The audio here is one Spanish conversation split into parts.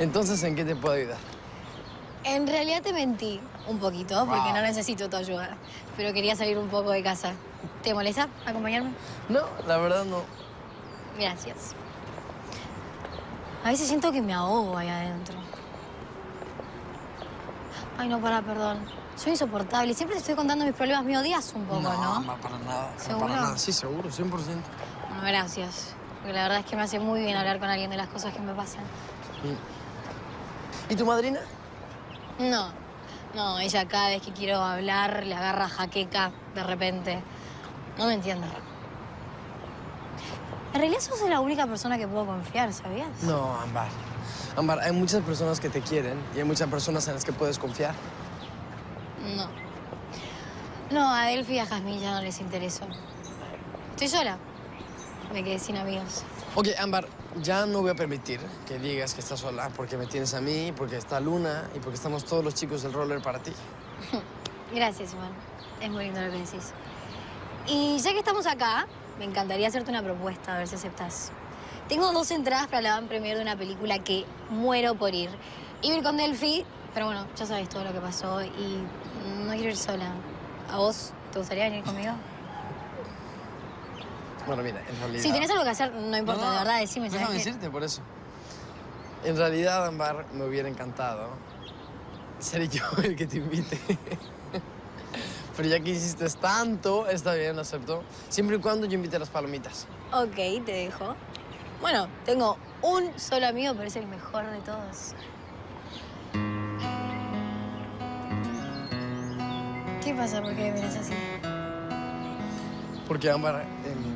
Entonces, ¿en qué te puedo ayudar? En realidad te mentí un poquito, porque Wow. no necesito tu ayuda. Pero quería salir un poco de casa. ¿Te molesta acompañarme? No, la verdad no. Gracias. A veces siento que me ahogo ahí adentro. Ay, no, para, perdón. Soy insoportable. Siempre te estoy contando mis problemas. Me odias un poco, ¿no? Ambar, para nada. no ¿Seguro? Para nada. Sí, seguro, 100%. Bueno, gracias. Porque la verdad es que me hace muy bien hablar con alguien de las cosas que me pasan. ¿Y tu madrina? No, no, ella cada vez que quiero hablar le agarra jaqueca de repente. No me entiende. En realidad sos la única persona que puedo confiar, ¿sabías? No, Ambar. Ambar, hay muchas personas que te quieren y hay muchas personas en las que puedes confiar. No. No, a Delphi y a Jazmín ya no les interesó. Estoy sola. Me quedé sin amigos. Ok, Ambar, ya no voy a permitir que digas que estás sola porque me tienes a mí, porque está Luna y porque estamos todos los chicos del roller para ti. Gracias, Iván. Es muy lindo lo que decís. Y ya que estamos acá, me encantaría hacerte una propuesta, a ver si aceptas. Tengo dos entradas para la van premier de una película que muero por ir. Iba a ir con Delphi, pero bueno, ya sabes todo lo que pasó y no quiero ir sola. ¿A vos te gustaría venir conmigo? Bueno, mira, en realidad... Si tenés algo que hacer, no importa, No, de verdad, decime. ¿sabes Déjame decirte por eso. En realidad, Ambar, me hubiera encantado ser yo el que te invite. Pero ya que hiciste tanto, está bien, lo acepto. Siempre y cuando yo invite a las palomitas. Ok, te dejo. Bueno, tengo un solo amigo, pero es el mejor de todos. ¿Qué pasa? ¿Por qué me miras así? Porque Ámbar... em,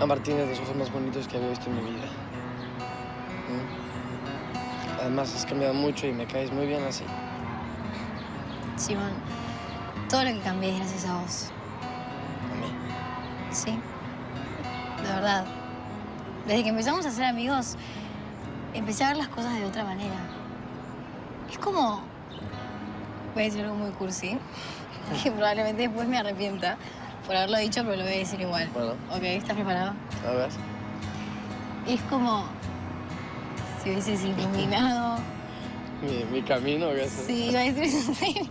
Ámbar tiene los ojos más bonitos que había visto en mi vida. ¿Mm? Además, has cambiado mucho y me caes muy bien así. Simón, todo lo que cambié es gracias a vos. A mí. Sí. De verdad. Desde que empezamos a ser amigos, empecé a ver las cosas de otra manera. Es como... Voy a decir algo muy cursi, que probablemente después me arrepienta por haberlo dicho, pero lo voy a decir igual. Bueno. Ok, ¿estás preparado? A ver. Es como si hubieses iluminado. Mi, mi camino, ¿qué? Sí, iba a decir eso en serio.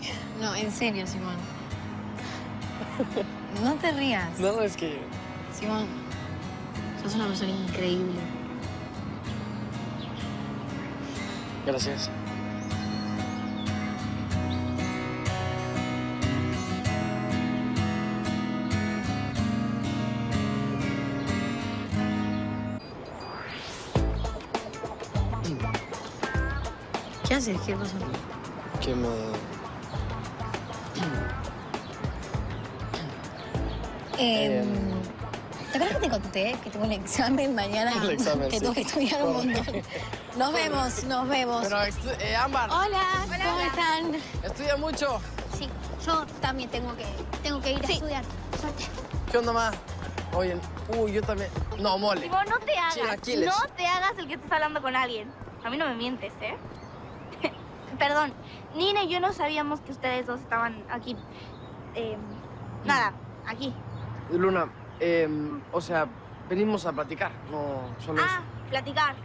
No, en serio, Simón. No te rías. No, no, es que... Simón, sos una persona increíble. Gracias. ¿Qué haces? ¿Qué pasa? Que me... Eh. ¿Te acuerdas que te conté que tengo un examen mañana? El examen, Que sí. tengo que estudiar un montón. Nos vemos, nos vemos. Pero, eh, Ámbar, Hola, ¿cómo están? estudia mucho. Sí, yo también tengo que, tengo que ir a estudiar. Suerte. ¿Qué onda, ma? Oye, uy, yo también... No, mole. Tipo, no te hagas, Chilaquiles. no te hagas el que estás hablando con alguien. A mí no me mientes, ¿eh? Perdón, Nina y yo no sabíamos que ustedes dos estaban aquí. Eh, nada, aquí. Luna, em, o sea, venimos a platicar, no solo Ah, platicar.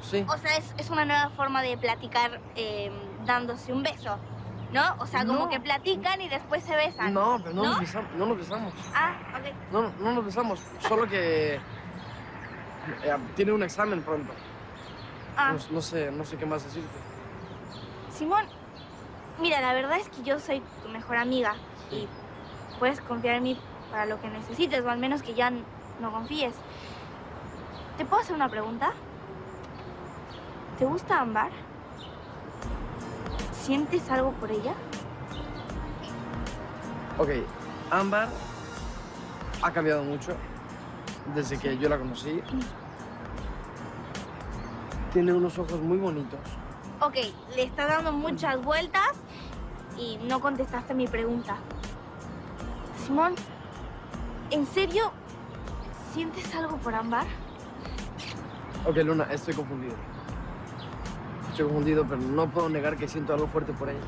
Sí. O sea, es, es una nueva forma de platicar eh, dándose un beso, ¿no? O sea, como No. que platican y después se besan. No, pero no, ¿No? Nos besamos, no nos besamos. Ah, ok. No, no nos besamos. Solo que... eh, tiene un examen pronto. Ah, No, no sé, no sé qué más decirte. Simón, mira, la verdad es que yo soy tu mejor amiga y puedes confiar en mí para lo que necesites, o al menos que ya no confíes. ¿Te puedo hacer una pregunta? ¿Te gusta Ámbar? ¿Sientes algo por ella? Ok, Ámbar ha cambiado mucho desde que yo la conocí. Tiene unos ojos muy bonitos. Ok, le estás dando muchas vueltas y no contestaste mi pregunta. Simón, ¿en serio sientes algo por Ámbar? Ok, Luna, estoy confundido. Estoy confundido, pero no puedo negar que siento algo fuerte por ella.